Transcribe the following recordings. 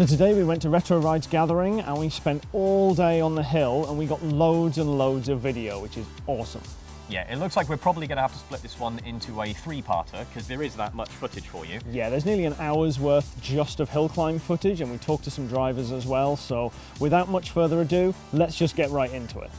So today we went to Retro Rides Gathering and we spent all day on the hill and we got loads and loads of video, which is awesome. Yeah, it looks like we're probably going to have to split this one into a three-parter because there is that much footage for you. Yeah, there's nearly an hour's worth just of hill climb footage and we talked to some drivers as well. So without much further ado, let's just get right into it.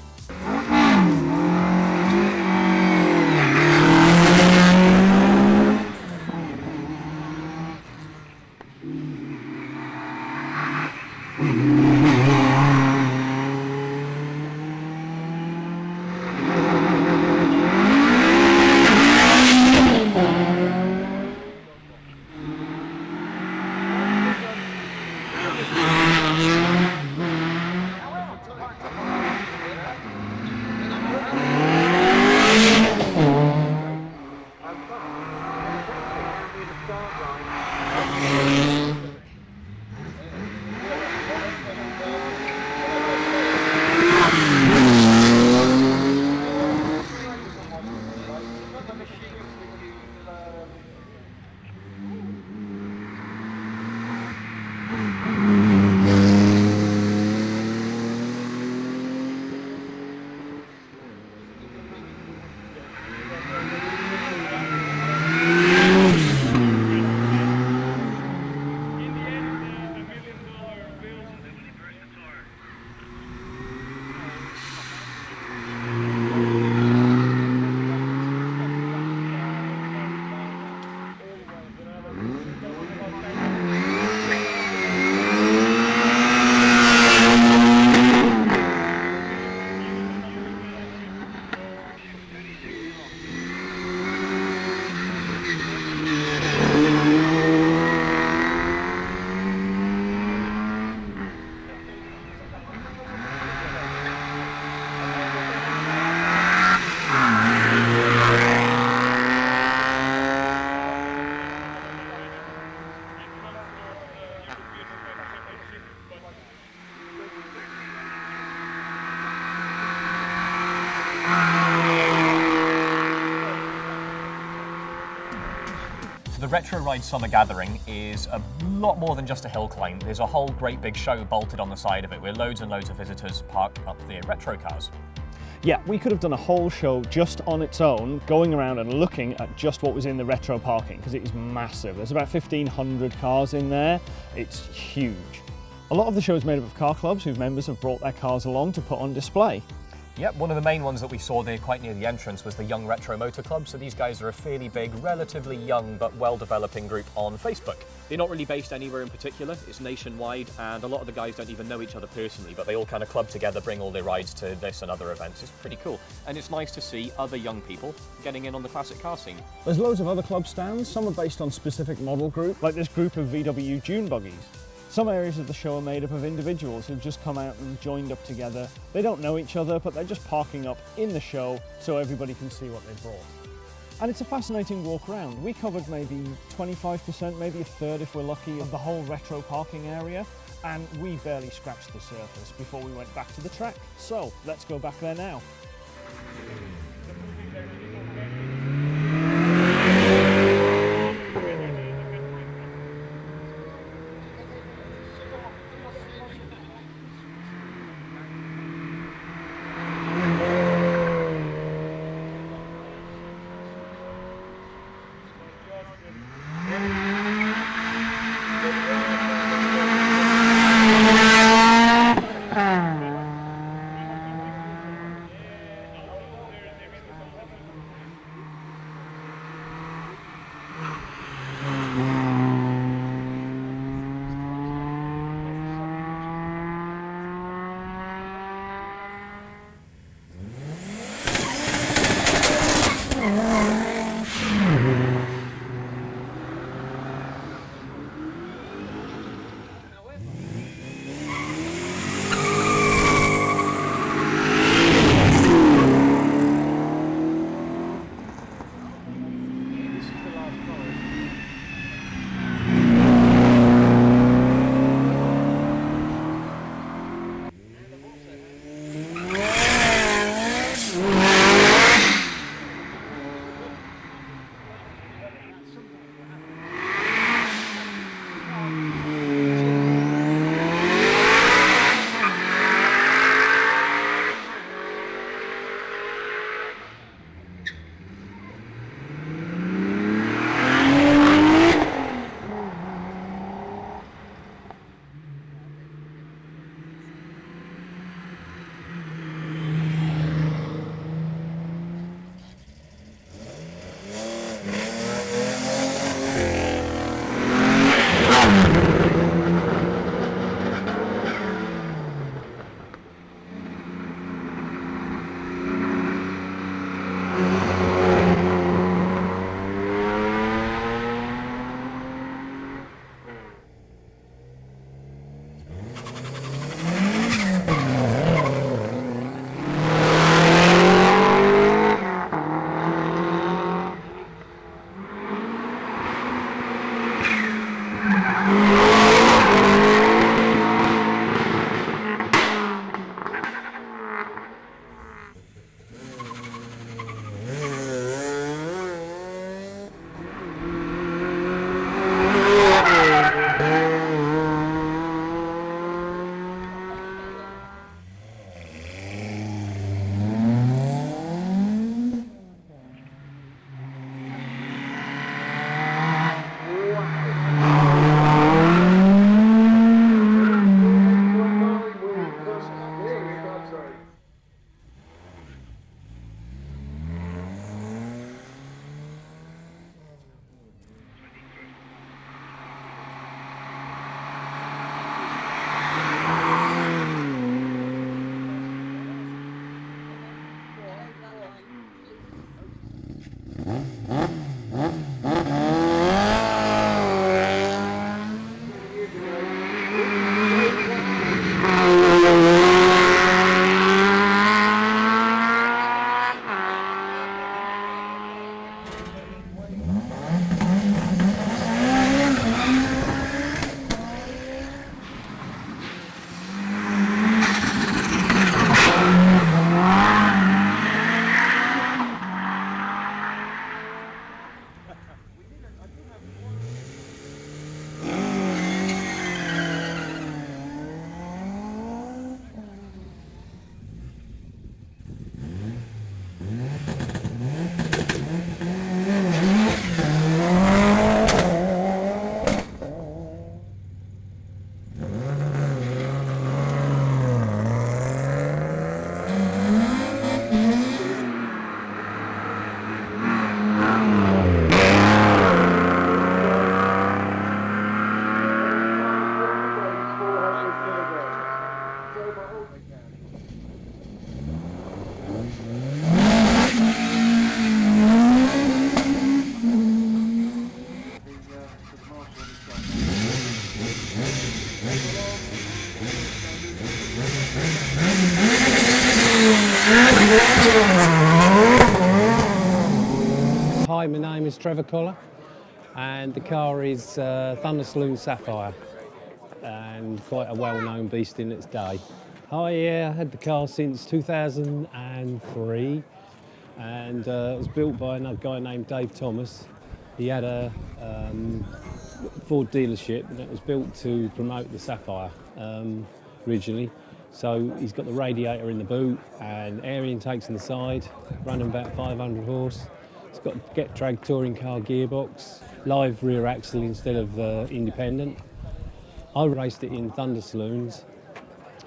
The Retro Ride Summer Gathering is a lot more than just a hill climb. There's a whole great big show bolted on the side of it where loads and loads of visitors park up their retro cars. Yeah, we could have done a whole show just on its own, going around and looking at just what was in the retro parking, because it is massive. There's about 1,500 cars in there. It's huge. A lot of the show is made up of car clubs whose members have brought their cars along to put on display. Yep, one of the main ones that we saw there quite near the entrance was the Young Retro Motor Club. So these guys are a fairly big, relatively young but well-developing group on Facebook. They're not really based anywhere in particular. It's nationwide and a lot of the guys don't even know each other personally, but they all kind of club together, bring all their rides to this and other events. It's pretty cool. And it's nice to see other young people getting in on the classic car scene. There's loads of other club stands. Some are based on specific model group, like this group of VW Dune buggies. Some areas of the show are made up of individuals who've just come out and joined up together. They don't know each other, but they're just parking up in the show so everybody can see what they've brought. And it's a fascinating walk around. We covered maybe 25%, maybe a third if we're lucky, of the whole retro parking area. And we barely scratched the surface before we went back to the track. So let's go back there now. Trevor Collar, and the car is uh, Thunder Saloon Sapphire, and quite a well-known beast in its day. I had the car since 2003, and uh, it was built by another guy named Dave Thomas. He had a um, Ford dealership, and it was built to promote the Sapphire um, originally. So he's got the radiator in the boot and air intakes in the side, running about 500 horse. Got Getrag touring car gearbox, live rear axle instead of uh, independent. I raced it in Thunder Saloons,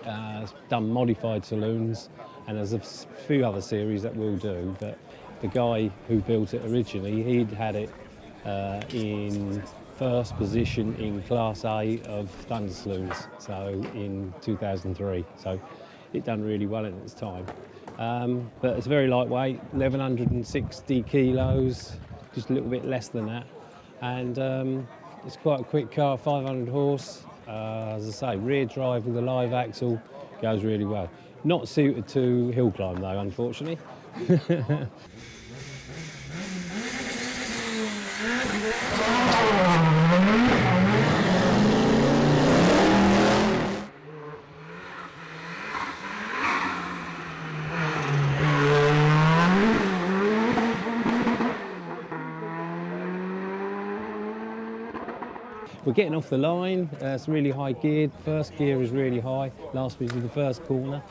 uh, done modified saloons, and there's a few other series that we'll do. But the guy who built it originally, he'd had it uh, in first position in Class A of Thunder Saloons, so in 2003. So it done really well in its time. Um, but it's very lightweight, 1160 kilos, just a little bit less than that. And um, it's quite a quick car, 500 horse. Uh, as I say, rear drive with a live axle goes really well. Not suited to hill climb though, unfortunately. We're getting off the line. Uh, it's really high geared. First gear is really high. Last is the first corner,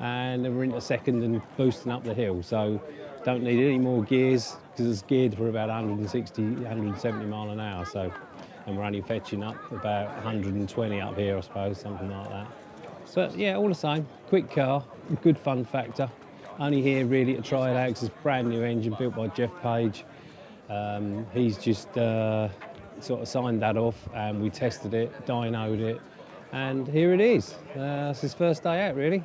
and then we're into second and boosting up the hill. So don't need any more gears because it's geared for about 160, 170 mile an hour. So, and we're only fetching up about 120 up here, I suppose, something like that. So yeah, all the same, quick car, good fun factor. Only here really to try it out 'cause it's a brand new engine built by Jeff Page. Um, he's just uh, sort of signed that off and we tested it, dynoed it, and here it is. Uh, it's his first day out really.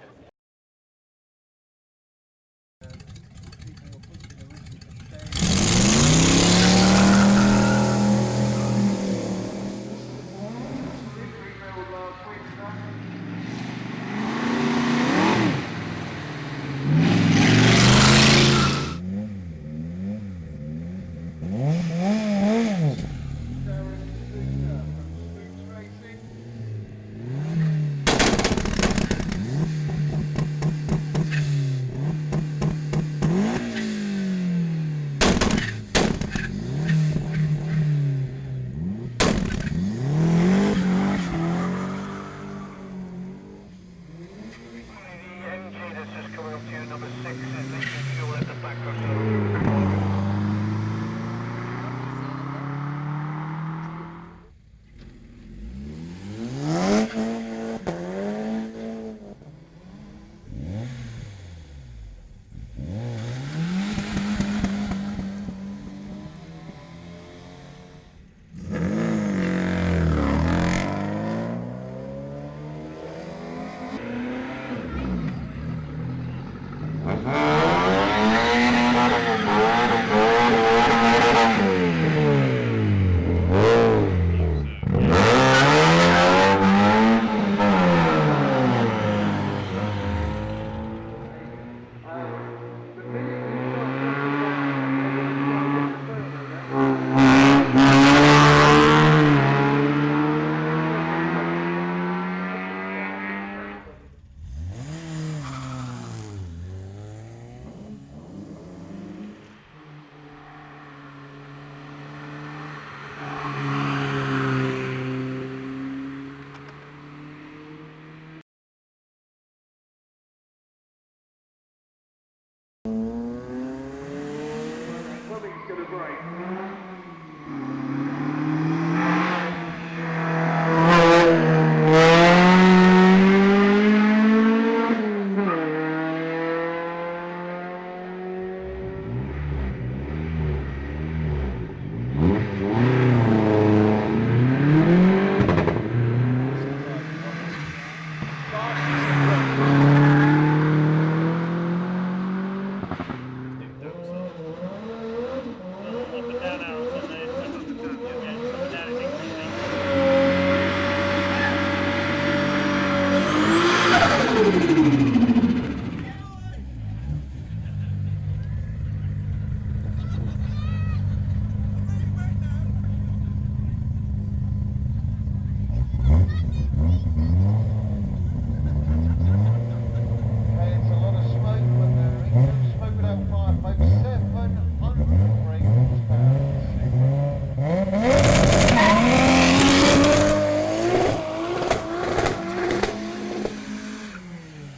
Going to break.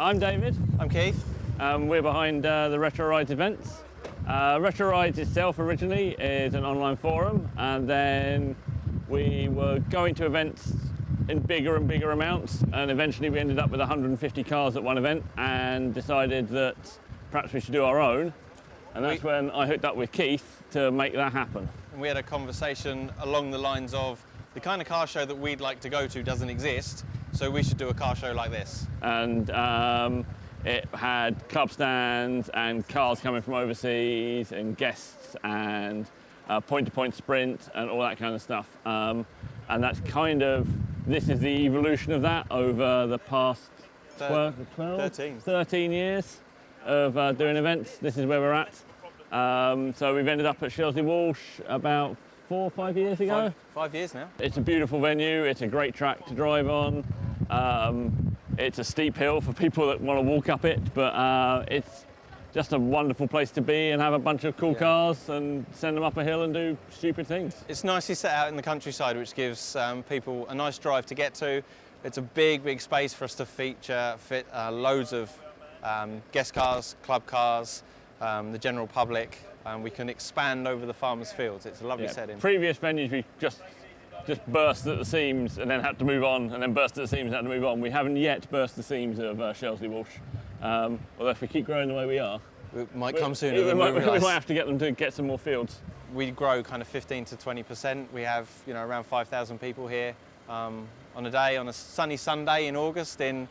I'm David. I'm Keith. Um, we're behind uh, the Retro Rides events. Uh, Retro Rides itself originally is an online forum, and then we were going to events in bigger and bigger amounts, and eventually we ended up with 150 cars at one event, and decided that perhaps we should do our own. And that's We- when I hooked up with Keith to make that happen. And we had a conversation along the lines of the kind of car show that we'd like to go to doesn't exist, so we should do a car show like this. and um, it had club stands and cars coming from overseas and guests and uh, point-to-point sprint and all that kind of stuff. Um, and that's kind of this is the evolution of that over the past 12, 12 13. 13 years of uh, doing events. This is where we're at. Um, so we've ended up at Shelsley Walsh about four or five years ago. Five, five years now. It's a beautiful venue. It's a great track to drive on. Um, it's a steep hill for people that want to walk up it, but uh, it's just a wonderful place to be and have a bunch of cool cars and send them up a hill and do stupid things. It's nicely set out in the countryside, which gives um, people a nice drive to get to. It's a big, big space for us to feature, fit uh, loads of um, guest cars, club cars, um, the general public. Um, we can expand over the farmers' fields. It's a lovely Yeah. setting. Previous venues we just just burst at the seams and then had to move on, and then burst at the seams and had to move on. We haven't yet burst the seams of uh, Shelsley Walsh. Um, although if we keep growing the way we are, We might come sooner we, than might, we we might have to get them to get some more fields. we grow kind of 15 to 20 percent. We have you know around 5,000 people here um, on a day on a sunny Sunday in August in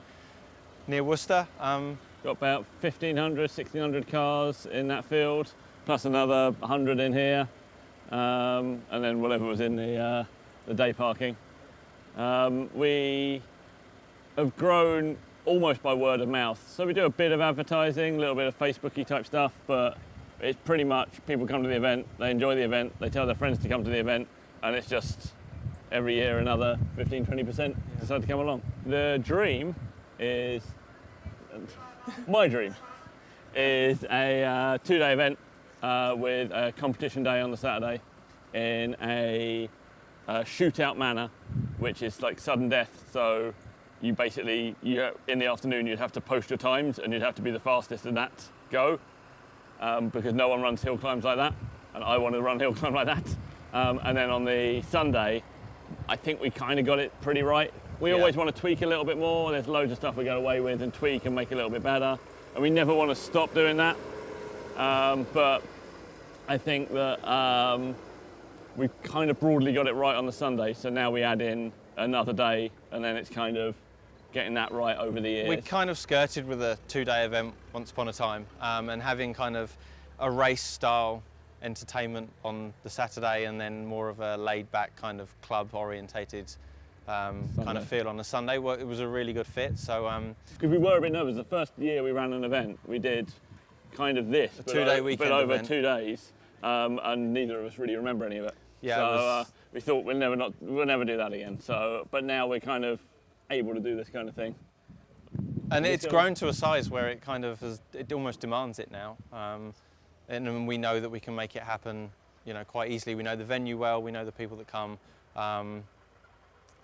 near Worcester. Um, Got about 1,500, 1,600 cars in that field, plus another 100 in here, um, and then whatever was in the, uh, the day parking. Um, we have grown almost by word of mouth. So we do a bit of advertising, a little bit of Facebooky type stuff, but it's pretty much people come to the event, they enjoy the event, they tell their friends to come to the event, and it's just every year another 15, 20% decide to come along. The dream is my dream is a uh, two-day event uh, with a competition day on the Saturday in a, uh shootout manner, which is like sudden death. So you basically, you in the afternoon, you'd have to post your times and you'd have to be the fastest in that go um, because no one runs hill climbs like that, and I want to run hill climb like that. Um, and then on the Sunday, I think we kind of got it pretty right. We Yeah. always want to tweak a little bit more. There's loads of stuff we get away with and tweak and make a little bit better. And we never want to stop doing that. Um, but I think that um, we've kind of broadly got it right on the Sunday. So now we add in another day, and then it's kind of getting that right over the years. we kind of skirted with a two-day event once upon a time, um, and having kind of a race-style entertainment on the Saturday, and then more of a laid-back kind of club-orientated um, kind of feel on the Sunday. It was a really good fit. So um, Because we were a bit nervous. The first year we ran an event, we did kind of this, but two-day weekend but over event. two days, um, and neither of us really remember any of it. Yeah, so was- uh, we thought we'll never not we'll never do that again. So, but now we're kind of able to do this kind of thing. And it's grown to a size where it kind of has, it almost demands it now. Um, and we know that we can make it happen, you know, quite easily. We know the venue well, we know the people that come. Um,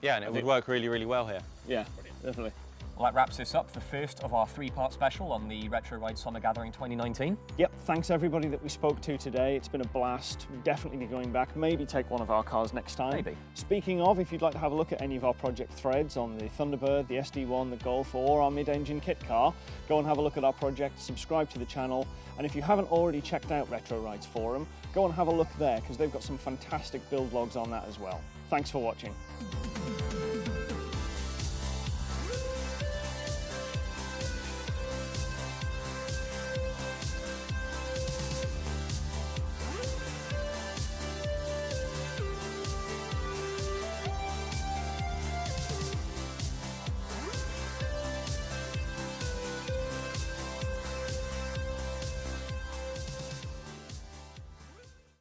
yeah, and it would think- work really, really well here. Yeah, definitely. Well, that wraps this up, the first of our three-part special on the Retro Ride Summer Gathering 2019. Yep, thanks everybody that we spoke to today. It's been a blast. We'll definitely be going back. Maybe take one of our cars next time. Maybe. Speaking of, if you'd like to have a look at any of our project threads on the Thunderbird, the SD1, the Golf, or our mid-engine kit car, go and have a look at our project, subscribe to the channel, and if you haven't already checked out Retro Rides Forum, go and have a look there because they've got some fantastic build logs on that as well. Thanks for watching.